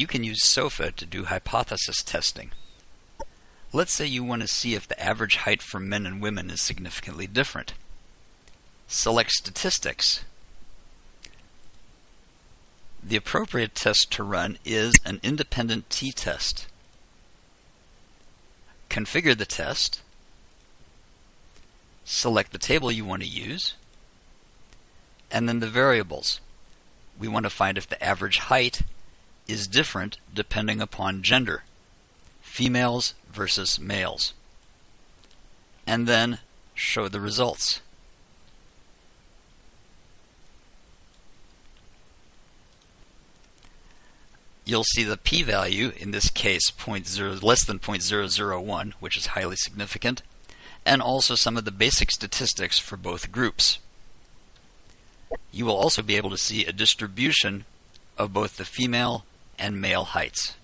you can use SOFA to do hypothesis testing. Let's say you want to see if the average height for men and women is significantly different. Select Statistics. The appropriate test to run is an independent t-test. Configure the test. Select the table you want to use. And then the variables. We want to find if the average height is different depending upon gender. Females versus males. And then show the results. You'll see the p-value, in this case 0, less than 0.001, which is highly significant, and also some of the basic statistics for both groups. You will also be able to see a distribution of both the female and male heights.